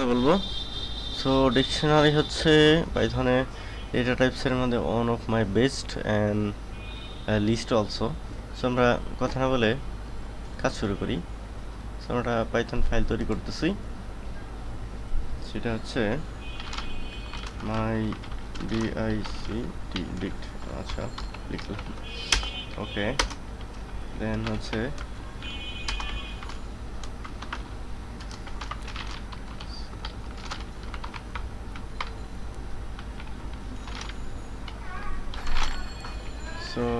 কথা বলব। So dictionary হচ্ছে পাইথনে ডেটা টাইপসের মধ্যে one of my best and list also so আমরা কথা না বলে কাজ শুরু করি। সো আমরা পাইথন ফাইল তৈরি করতেছি। সেটা হচ্ছে মাই ডিআইসি টি ডিক্ট আচ্ছা লিখলাম। ওকে দেন হচ্ছে সো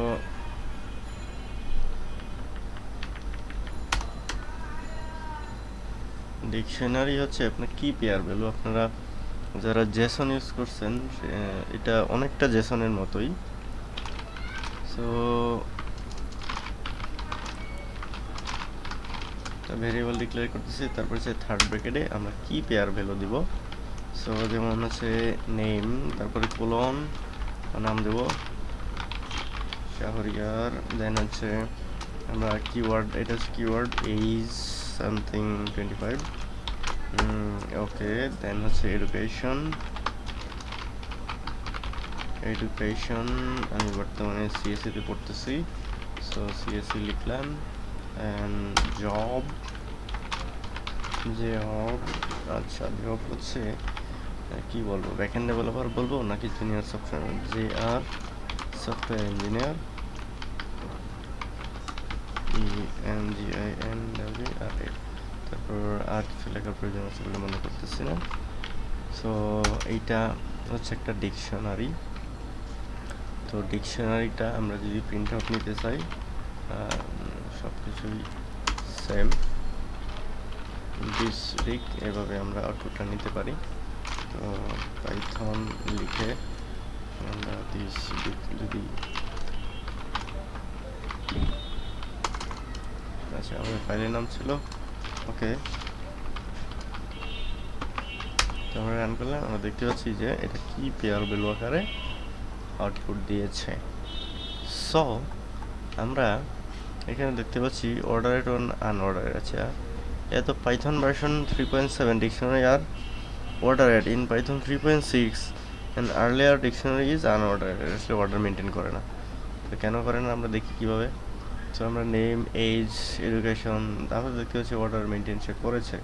ডিকশনারি হচ্ছে আপনার কি পেয়ার ভ্যালু? আপনারা যারা জেসন ইউজ করছেন এটা অনেকটা জেসনের মতোই। সো ভেরিয়েবল ডিক্লেয়ার করতেছি, তারপর হচ্ছে থার্ড ব্র্যাকেটে আমরা কি পেয়ার ভ্যালু দিব? সো, যেমন হচ্ছে নেম তারপরে কোলন নাম দেব। শাহরিয়ার দেন হচ্ছে আমরা কিওয়ার্ড এটা হচ্ছে keyword age something twenty five okay then হচ্ছে এডুকেশন এডুকেশন আমি বর্তমানে সিএসসিতে পড়তেছি সো সিএসসি লিখলাম অ্যান্ড জব জব আচ্ছা জব হচ্ছে কি বলব ব্যাকএন্ড ডেভেলপার বলব, নাকি junior software J R software engineer N G I N W R A তারপর আর কিছু লেখার প্রয়োজন আছে বলে মনে করতেছি না। সো এইটা হচ্ছে একটা ডিকশনারি। তো ডিকশনারিটা আমরা যদি প্রিন্ট আউট নিতে চাই সব কিছুই সেম ডিক এভাবে আমরা আউটপুটটা নিতে পারি। তো পাইথন লিখে আমরা ডিক যদি আচ্ছা আমাদের ফাইলের নাম ছিল। ওকে। তো আমরা রান করলাম, আমরা দেখতে পাচ্ছি যে এটা কি পেয়ার ভ্যালু আকারে আউটপুট দিয়েছে। সো আমরা এখানে দেখতে পাচ্ছি অর্ডারেড অন আনঅর্ডারেড আচ্ছা এত Python version three point seven dictionary R ordered in Python three point six and earlier dictionary is unordered আসলে অর্ডার মেনটেন করে না। তো কেন করে না, আমরা দেখি কীভাবে। সো আমরা নেম এজ এডুকেশন তারপরে দেখতে পাচ্ছি অর্ডার মেনটেন সে করেছে।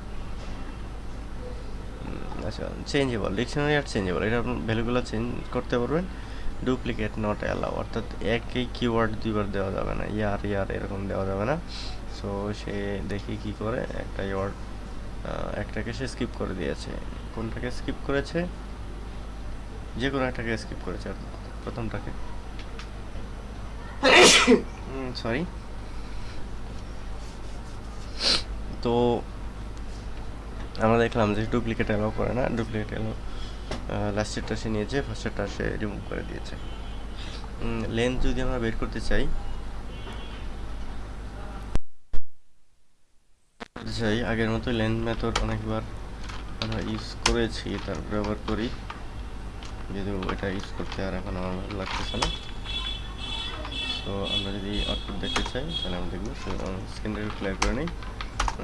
আচ্ছা চেঞ্জেবল ডিকশনারি আর চেঞ্জেবল এটা আপনার ভ্যালুগুলো চেঞ্জ করতে পারবেন। ডুপ্লিকেট নট অ্যালাউ অর্থাৎ একই কিওয়ার্ড দুইবার দেওয়া যাবে না ইয়ার ইয়ার এরকম দেওয়া যাবে না। সো সে দেখি কি করে একটা ওয়ার্ড একটাকে সে স্কিপ করে দিয়েছে। কোনটাকে স্কিপ করেছে? যে কোনো একটাকে স্কিপ করেছে প্রথমটাকে। সরি তো আমরা দেখলাম যে ডুপ্লিকেট অ্যালাউ করে না ডুপ্লিকেট অ্যালাউ লাস্টেরটা সে নিয়েছে ফার্স্টেরটা সে রিমুভ করে দিয়েছে। লেন্থ যদি আমরা বের করতে চাই চাই, আগের মতো লেন্থ মেথড অনেকবার আমরা ইউজ করেছি, তারপরে আবার করি। যদিও এটা ইউজ করতে আর এখন আমার ভালো লাগতেছে না। তো আমরা যদি আউটপুট দেখতে চাই, তাহলে আমরা দেখব সো স্ক্রিনটা ক্লিয়ার করে নিই।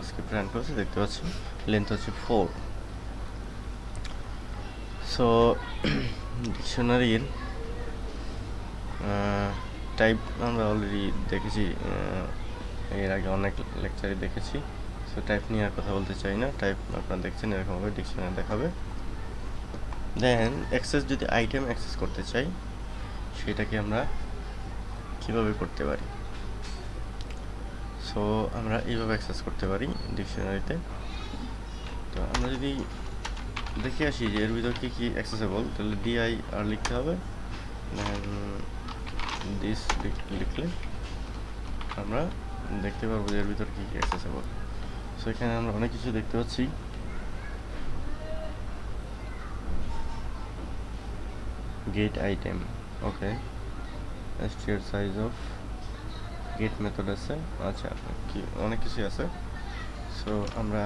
স্ক্রিপ্ট রান করেছি, দেখতে পাচ্ছি লেন্থ হচ্ছে ফোর সো ডিকশনারির টাইপ আমরা অলরেডি দেখেছি এর আগে অনেক লেকচারে দেখেছি। সো টাইপ নিয়ে আর কথা বলতে চাই না। টাইপ আপনারা দেখছেন, এরকমভাবে ডিকশনারি দেখাবে। দেন অ্যাক্সেস যদি আইটেম অ্যাক্সেস করতে চাই, সেটাকে আমরা কীভাবে করতে পারি? সো আমরা এইভাবে অ্যাক্সেস করতে পারি ডিকশনারিতে তো আমরা যদি দেখে আসি যে এর ভিতর কী কী অ্যাক্সেসেবল তাহলে ডিআই আর লিখতে হবে। দিস লিখলে আমরা দেখতে পারব যে এর ভিতর কী কী অ্যাক্সেসেবল সো এখানে আমরা অনেক কিছু দেখতে পাচ্ছি। গেট আইটেম ওকে স্টিয়ার সাইজ অফ গেট মেথড আছে। আচ্ছা কি, অনেক কিছু আছে। সো আমরা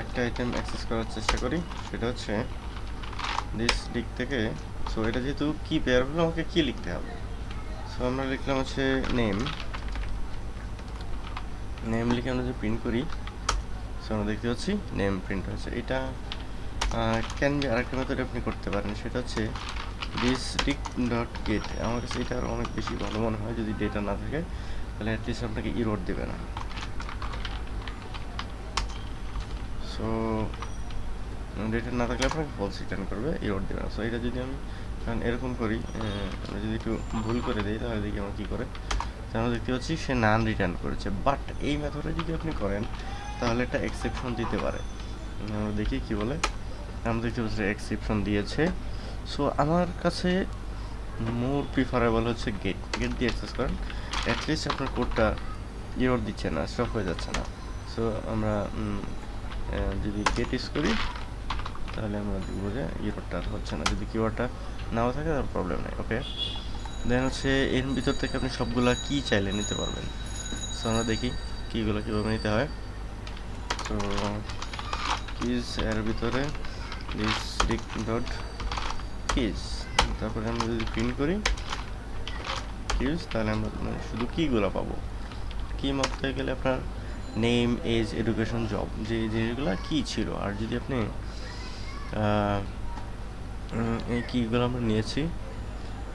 একটা আইটেম অ্যাক্সেস করার চেষ্টা করি। সেটা হচ্ছে দিস দিক থেকে। সো এটা যেহেতু কি পেয়ার হলো আমাকে কি লিখতে হবে। সো আমরা লিখলাম হচ্ছে নেম নেম লিখে আমরা যে প্রিন্ট করি সো আমরা দেখতে পাচ্ছি নেম প্রিন্ট হয়েছে। এটা ক্যান বি আরেকটা মেথড আপনি করতে পারেন। সেটা হচ্ছে ডিস্ট্রিক্ট ডট গেট আমার কাছে এটা অনেক বেশি ভালো মনে হয় যদি ডেটা না থাকে, তাহলে অ্যাটলিস্ট আপনাকে ইরোড দেবে না। সো ডেটা না থাকলে আপনাকে ফলস রিটার্ন করবে ইরোড দেবে না। সো এটা যদি আমি, কারণ এরকম করি আমরা যদি একটু ভুল করে দিই, তাহলে দেখি আমার কী করে। আমরা দেখতে পাচ্ছি সে নান রিটার্ন করেছে। বাট এই মেথডে যদি আপনি করেন, তাহলে একটা এক্সেপশন দিতে পারে। আমরা দেখি কি বলে। আমরা দেখতে পাচ্ছি এক্সেপশন দিয়েছে। সো আমার কাছে মোর প্রিফারেবল হচ্ছে গেট গেট দিয়ে অ্যাক্সেস করেন অ্যাটলিস্ট আপনার কোডটা ইরোর দিচ্ছে না স্টপ হয়ে যাচ্ছে না। সো আমরা যদি গেট ইউজ করি, তাহলে আমরা দেখব যে ইরোরটা হচ্ছে না। যদি কিওয়ার্ডটা নাও থাকে তার প্রবলেম নেই ওকে দেন হচ্ছে, এর ভিতর থেকে আপনি সবগুলা কি চাইলে নিতে পারবেন? সো আমরা দেখি কীগুলো কীভাবে নিতে হয়। তো কিজ এর ভিতরে ডিস্ট্রিক্ট ডট কিজ তারপরে আমরা যদি প্রিন্ট করি কিজ তাহলে আমরা শুধু কীগুলো পাবো। কি মাপতে গেলে আপনার নেম এজ এডুকেশন জব যে জিনিসগুলো কী ছিল। আর যদি আপনি এই কীগুলো আমরা নিয়েছি,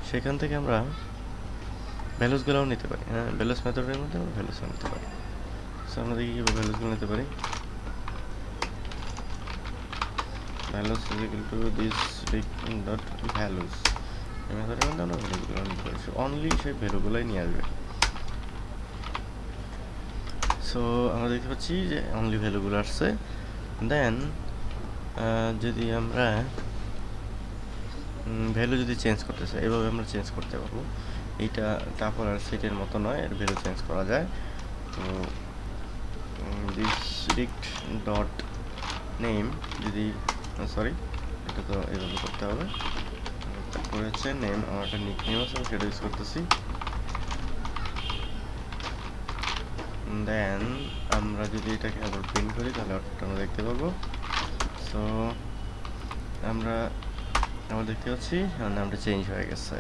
সেখান থেকে আমরা ভ্যালুসগুলোও নিতে পারি। হ্যাঁ ভ্যালুস মেথডের মধ্যে আমরা ভ্যালুসও নিতে পারি। সো আমরা দেখি কীভাবে ভ্যালুসগুলো নিতে পারি। Values is to this dot values এই মেথডের মধ্যে আমরা ভ্যালুসগুলো নিতে পারি সো অনলি সেই ভ্যালুগুলোই নিয়ে আসবে। সো আমরা দেখতে পাচ্ছি যে অনলি ভ্যালুগুলো আসছে। দেন যদি আমরা ভ্যালু যদি চেঞ্জ করতে চাই, এভাবে আমরা চেঞ্জ করতে পারব। এইটা টাপল আর সেটের মতো নয়, এর ভ্যালু চেঞ্জ করা যায়। তো ডিস্ট্রিক্ট ডট নেম যদি সরি এটা তো এভাবে করতে হবে। হচ্ছে নেম আমার একটা নিক নেম আছে, আমি সেটা ইউজ করতেছি। দেন আমরা যদি এটাকে আবার প্রিন্ট করি, তাহলে আমরা দেখতে পাবো। সো আমরা আমরা দেখতে পাচ্ছি নামটা চেঞ্জ হয়ে গেছে।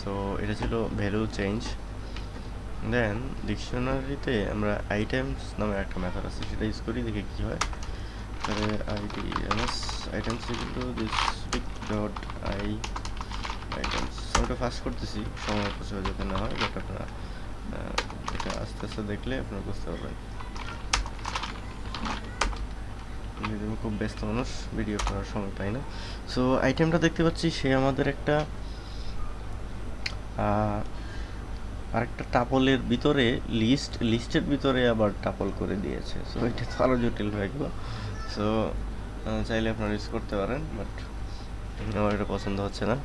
সো এটা ছিল ভ্যালু চেঞ্জ দেন ডিকশনারিতে আমরা আইটেমস নামে একটা মেথড আছে, সেটা ইউজ করি, দেখে কী হয়। তাহলে ID MS items equal this pick dot I items ওটা ফাস্ট করতেছি সময় প্রচুর যাতে না হয় বাট আপনারা এটা আস্তে আস্তে দেখলে আপনারা বুঝতে পারবেন আমি খুব ব্যস্ত মানুষ ভিডিও করার সময় পাই না সো আইটেমটা দেখতে পাচ্ছি, সে আমাদের একটা আরেকটা টাপলের ভিতরে লিস্ট লিস্টের ভিতরে আবার টাপল করে দিয়েছে। সো এটা তো আরও জটিল হয়ে গেল। সো চাইলে আপনারা ইউজ করতে পারেন বাট আমার এটা পছন্দ হচ্ছে না।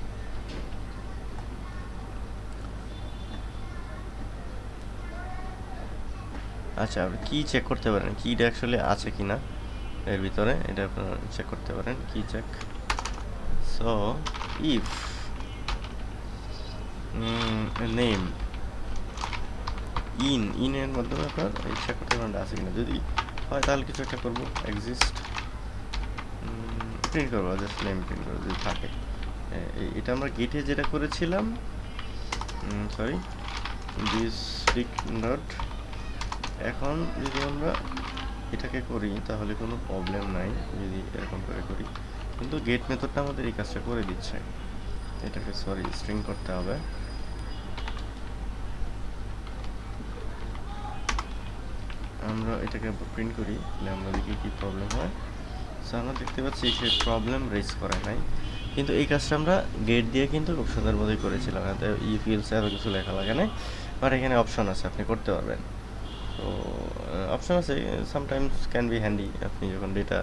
আচ্ছা আপনি কী চেক করতে পারেন? কিটা অ্যাকচুয়ালি আছে কি না এর ভিতরে? এটা আপনারা চেক করতে পারেন, কি check so if name in ইনের মাধ্যমে আপনার চেক করতে পারেন আছে কিনা? যদি হয়, তাহলে কিছু একটা করব এক্সিস্ট প্রিন্ট করব জাস্ট নেম প্রিন্ট করব, যদি থাকে। এটা আমরা গেটে যেটা করেছিলাম সরি ডিস্ট্রিক্ট ডট এখন যদি আমরা এটাকে করি, তাহলে কোনো প্রবলেম নাই, যদি এরকম করে করি। কিন্তু গেট মেথডটা আমাদের এই কাজটা করে দিচ্ছে। এটাকে সরি স্ট্রিং করতে হবে। আমরা এটাকে প্রিন্ট করি তাহলে আমরা দেখি কি প্রবলেম হয়? সো আমরা দেখতে পাচ্ছি সে প্রবলেম রেজ করে নাই। কিন্তু এই কাজটা আমরা গেট দিয়ে কিন্তু খুব সুন্দরভাবেই করেছিলাম। এতে ই ফিলসে এত কিছু লেখা লাগে না বাট এখানে অপশন আছে, আপনি করতে পারবেন। তো অপশন আছে। সামটাইমস ক্যান বি হ্যান্ডি আপনি যখন ডেটা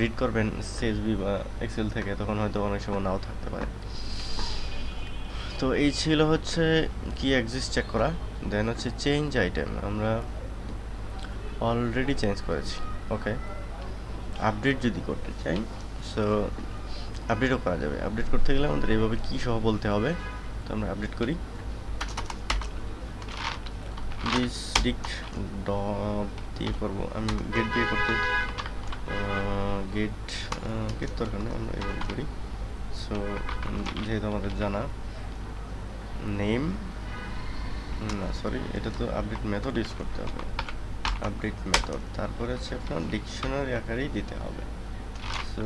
রিড করবেন সিএসবি বা এক্সেল থেকে, তখন হয়তো অনেক সময় নাও থাকতে পারে। তো এই ছিল হচ্ছে কি এক্সিস্ট চেক করা দেন হচ্ছে চেঞ্জ আইটেম আমরা অলরেডি চেঞ্জ করেছি ওকে আপডেট যদি করতে চাই সো আপডেটও করা যাবে। আপডেট করতে গেলে আমাদের এইভাবে কী সহ বলতে হবে, তো আমরা আপডেট করি। ডিস্ট্রিক্ট দিয়ে করব, আমি গেট দিয়ে করতে গেট গেট দরকার নেই, আমরা এভাবে করি। সো যেহেতু আমাদের জানা নেম? না সরি এটা তো আপডেট মেথড ইউজ করতে হবে। আপডেট মেথড তারপরে হচ্ছে আপনার ডিকশনারি আকারেই দিতে হবে। সো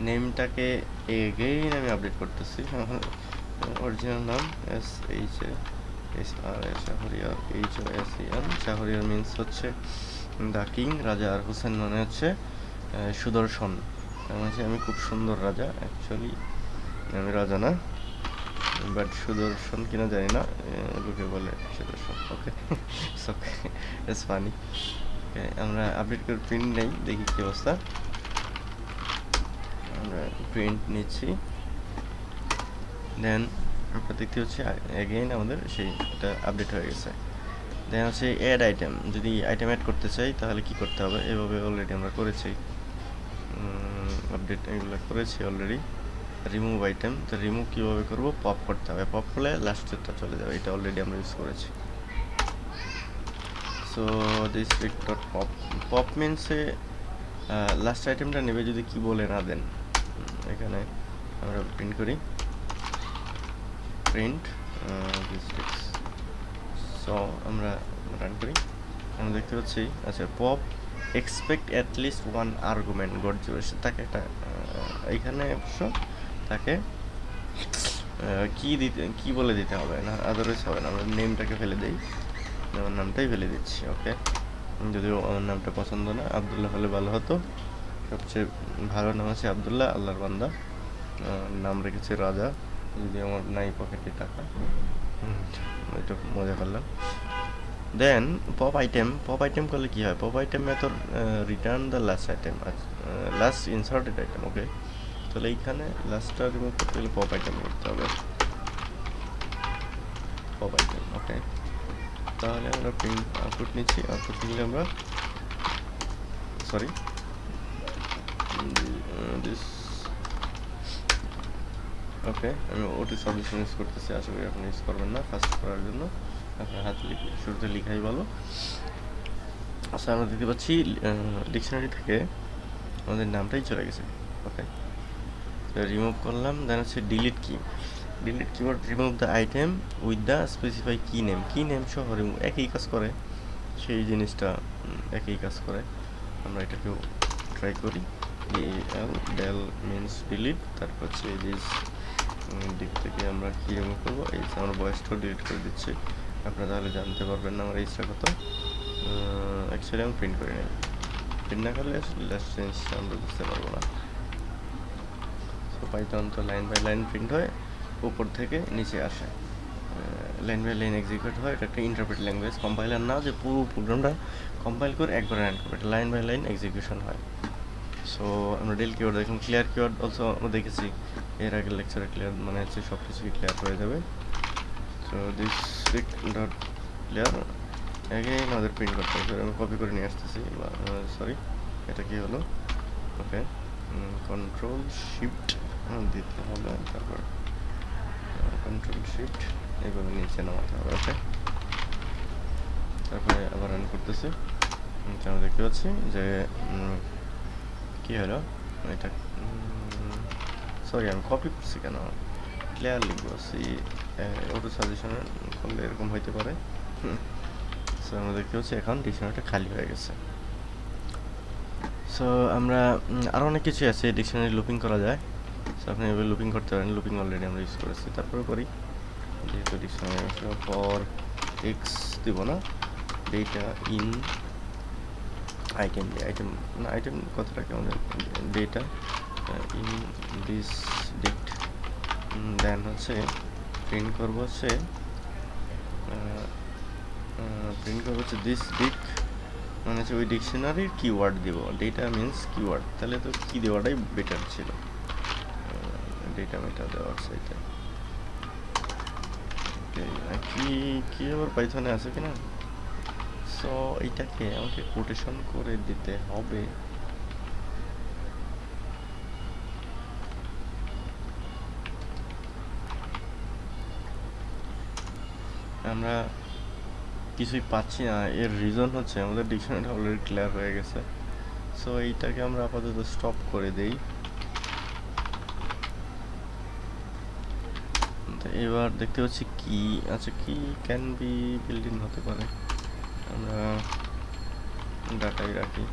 নেমটাকে এগেইন আমি আপডেট করতেছি। অরিজিনাল নাম S H S R S Shahriar H O S E N Shahriar means হচ্ছে দ্য কিং রাজা আর হোসেন মানে হচ্ছে সুদর্শন। মানে আমি খুব সুন্দর রাজা। অ্যাকচুয়ালি আমি রাজা না। বাট সুদর্শন কিনা জানি না লোকে বলে সুদর্শন। ওকে ওকে ইটস ফানি আমরা আপডেট করে প্রিন্ট নেই, দেখি কি অবস্থা। আমরা প্রিন্ট নিচ্ছি। দেন আমরা দেখতে হচ্ছে এগেইন আমাদের সেইটা আপডেট হয়ে গেছে। দেন হচ্ছে অ্যাড আইটেম যদি আইটেম অ্যাড করতে চাই, তাহলে কি করতে হবে? এভাবে অলরেডি আমরা করেছি। আপডেট এগুলো করেছি অলরেডি রিমুভ আইটেম তো রিমুভ কীভাবে করব? পপ করতে হবে। পপ করলে লাস্টেরটা চলে যাবে। এটা অলরেডি আমরা ইউজ করেছি। So this dot pop pop মিনসে last আইটেমটা নেবে যদি কি বলে না দেন। এখানে আমরা প্রিন্ট করি। প্রিন্ট সো আমরা রান করি। আমরা দেখতে পাচ্ছি আচ্ছা pop expect at least one argument got তাকে একটা এইখানে অবশ্য তাকে কি দিতে কি বলে দিতে হবে না? আদারওয়াইজ হবে না। আমরা নেমটাকে ফেলে দিই। আমার নামটাই ফেলে দিচ্ছি ওকে যদিও আমার নামটা পছন্দ না আবদুল্লাহ হলে ভালো হতো। সবচেয়ে ভালো নাম আছে আবদুল্লাহ আল্লাহর বান্দা। নাম রেখেছে রাজা। যদি আমার নাই পকেটে টাকা এটা মজা করলাম। Then pop item pop item করলে কি হয়? Pop item method return the last item last inserted item okay তাহলে এইখানে লাস্টটা রিমুভ করতে গেলে পপ আইটেম করতে হবে। পপ আইটেম ওকে তাহলে আমরা প্রিন্ট আউটপুট নিচ্ছি। আউটপুট নিলে আমরা সরি দিস ওকে আমি ওটি সলিউশন ইউজ করতেছি। আশা করি আপনি ইউজ করবেন না ফার্স্ট করার জন্য। আপনার হাত লিখে শুরুতে লিখাই ভালো। আচ্ছা আমরা দেখতে পাচ্ছি ডিকশনারি থেকে আমাদের নামটাই চলে গেছে ওকে রিমুভ করলাম দেন হচ্ছে delete key delete keyboard remove the item with the specify key name key name সহ রিমুভ একই কাজ করে। সেই জিনিসটা একই কাজ করে। আমরা এটাকেও ট্রাই করি। এল ডেল মিনস ডিলিট তারপর হচ্ছে এই জিনিস দিক থেকে আমরা কী রিমুভ করব। এই আমার বয়সটাও ডিলিট করে দিচ্ছি। আপনারা তাহলে জানতে পারবেন না আমার এইজটা কত অ্যাকচুয়ালি আমি প্রিন্ট করে নিই প্রিন্ট না করলে লাস্ট জিনিসটা আমরা বুঝতে পারব না। তো পাইথন তো লাইন বাই লাইন প্রিন্ট হয়, উপর থেকে নিচে আসে। লাইন বাই লাইন এক্সিকিউট হয়, এটা একটা ইন্টারপ্রেট ল্যাঙ্গুয়েজ কম্পাইলার না যে পুরো প্রোগ্রামটা কম্পাইল করে একবার রান করবে, এটা লাইন বাই লাইন এক্সিকিউশন হয়। সো আমরা ডেল কিওয়ার্ড দেখুন ক্লিয়ার কিওয়ার্ড অলসো আমরা দেখেছি। এর আগের লেকচারে ক্লিয়ার মানে হচ্ছে সব কিছুই ক্লিয়ার হয়ে যাবে। So this dot clear again আমাদের প্রিন্ট করতে হবে। আমি কপি করে নিয়ে আসতেছি সরি এটা কি হলো? ওকে কন্ট্রোল শিফট দিতে হবে তারপর কন্ট্রোল শিফট এইভাবে নিচে নামাতে হবে ওকে তারপরে আবার রান করতেছি। আমরা দেখতে পাচ্ছি যে কি হলো? এটা সরি আমি কপি করছি কেন? ক্লিয়ার লিখব সি ওটো সাজেশন করলে এরকম হইতে পারে। সো আমরা দেখতে পাচ্ছি এখন ডিকশনারিটা খালি হয়ে গেছে। সো আমরা আরও অনেক কিছুই আছে ডিকশনারি লুপিং করা যায়। সো আপনি এভাবে লুপিং করতে পারেন লুপিং অলরেডি আমরা ইউজ করেছি। তারপরে করি। যেহেতু ফর এক্স দিব না। ডেটা ইন আইটেম আইটেম না আইটেম কথাটাকে আমাদের ডেটা ইন দিস ডিট দেন হচ্ছে প্রিন্ট করব হচ্ছে প্রিন্ট করব হচ্ছে দিস ডিক মানে হচ্ছে ওই ডিকশনারির কিওয়ার্ড দেবো। ডেটা মিনস কিওয়ার্ড তাহলে তো কি দেওয়াটাই বেটার ছিল। ডেটা দেওয়ার সাইতে কি কি আবার পাইথনে আছে কিনা? সো এইটাকে আমাকে কোটেশন করে দিতে হবে। আমরা কিছুই পাচ্ছি না। এর রিজন হচ্ছে আমাদের ডিকশনারিটা অলরেডি ক্লিয়ার হয়ে গেছে। সো এইটাকে আমরা আপাতত স্টপ করে দেই। এবার দেখতে পাচ্ছি কি আচ্ছা কি ক্যান বি বিল্ডিং হতে পারে। আমরা ডাটাই রাখি।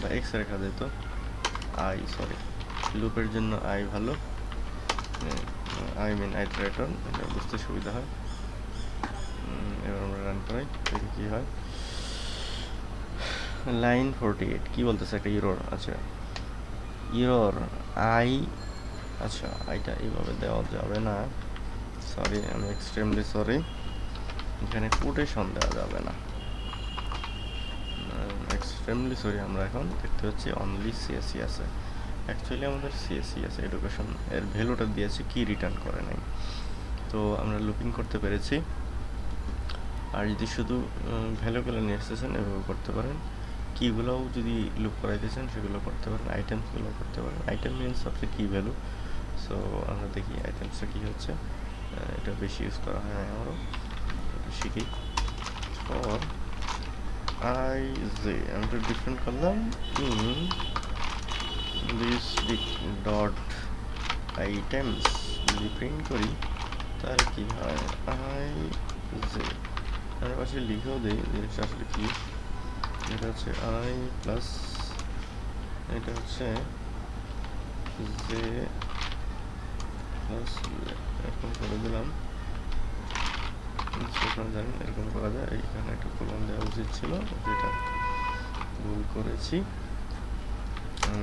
বা এক্স রেখা যেত আই সরি লুপের জন্য আই ভালো। আই মিন আইটারেটর এটা বুঝতে সুবিধা হয়। এবার আমরা রান করাই, দেখি কী হয়। লাইন ফোরটি এইট কী বলতেছে একটা ইরোর আচ্ছা ইরোর আই আচ্ছা এটা এইভাবে দেওয়া যাবে না। সরি আমি এক্সট্রিমলি সরি এখানে কোটেশন দেওয়া যাবে না। এক্সট্রিমলি সরি আমরা এখন দেখতে পাচ্ছি অনলি সিএসসি আছে। অ্যাকচুয়ালি আমাদের সিএসসি আছে এডুকেশন এর ভ্যালুটা দিয়েছে কি রিটার্ন করে নাই। তো আমরা লুপিং করতে পেরেছি। আর যদি শুধু ভ্যালুগুলো নিয়ে এসেছেন এভাবে করতে পারেন। কীগুলোও যদি লুপ করাইতেছেন, সেগুলো করতে পারেন। আইটেমসগুলো করতে পারেন। আইটেম মিনস হচ্ছে কী ভ্যালু সো আমরা দেখি আইটেমসটা কী হচ্ছে। এটা বেশি ইউজ করা হয় আমারও। শিখি। ফর আই জে আমি একটু ডিফারেন্ট করলাম। ইন দিস ডট আইটেমস যদি প্রিন্ট করি, তাহলে কি হয়? আই জে আমরা পাশে লিখেও দিই জিনিসটা আসলে কি? এটা হচ্ছে আই প্লাস এটা হচ্ছে জে প্লাস এরকম করে দিলাম জানেন এরকম করা যায় এখানে একটা কলম দেওয়া উচিত ছিল যেটা ভুল করেছি।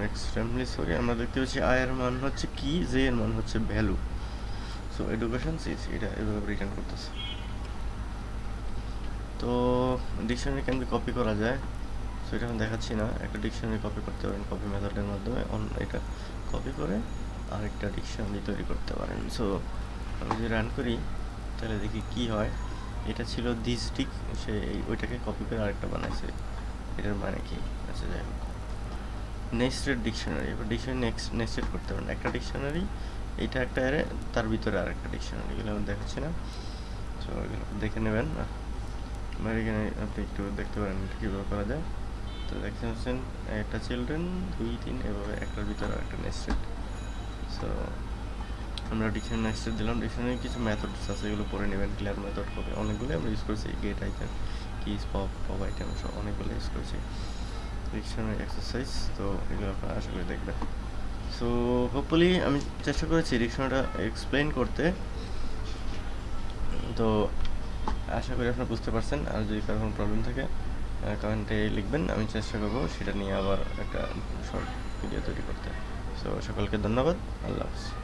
এক্সট্রিমলি সরি আমরা দেখতে পাচ্ছি আই এর মান হচ্ছে কি জে এর মান হচ্ছে ভ্যালু। সো, এডুকেশন সিস এটা এভাবে রিটার্ন করতেছে। তো, ডিকশনারি কেন কপি করা যায়? সো এটা আমি দেখাচ্ছি না। একটা ডিকশনারি কপি করতে পারেন কপি মেথডের মাধ্যমে এটা কপি করে। আরেকটা ডিকশনারি তৈরি করতে পারেন। সো আমি যদি রান করি, তাহলে দেখি কি হয়। এটা ছিল দিস ডিক সে ওইটাকে কপি করে আরেকটা বানাইছে। এটার মানে কি? আচ্ছা যাই হোক। নেক্সটেড ডিকশনারি এবার ডিকশনারি নেক্সট নেক্সটেড করতে পারেন। একটা ডিকশনারি এইটা একটা অ্যারে তার ভিতরে আরেকটা ডিকশনারি এগুলো আমি দেখাচ্ছি না। সো এগুলো দেখে নেবেন। আমার এখানে আপনি একটু দেখতে পারেন এটা কীভাবে করা যায়। তো দেখতে পাচ্ছেন, একটা চিলড্রেন দুই, তিন, এভাবে একটার ভিতরে একটা নেক্সটেড সো আমরা ডিকশনারি নেক্সটেড দিলাম। ডিকশনারি কিছু মেথডস আছে, এগুলো পড়ে নেবেন। ক্লিয়ার মেথড হবে। অনেকগুলো আমরা ইউজ করেছি। Get item keys pop pop item সব অনেকগুলো ইউজ করেছি। ডিকশনারি এক্সারসাইজ তো এগুলো আপনারা আশা করি দেখবেন। সো হোপফুলি আমি চেষ্টা করেছি ডিকশনারিটা এক্সপ্লেন করতে। তো আশা করি আপনারা বুঝতে পারছেন। আর যদি কারও কোনো প্রবলেম থাকে কমেন্টে লিখবেন। আমি চেষ্টা করব সেটা নিয়ে আবার একটা শর্ট ভিডিও তৈরি করতে। সো সকলকে ধন্যবাদ। আল্লাহ হাফিজ।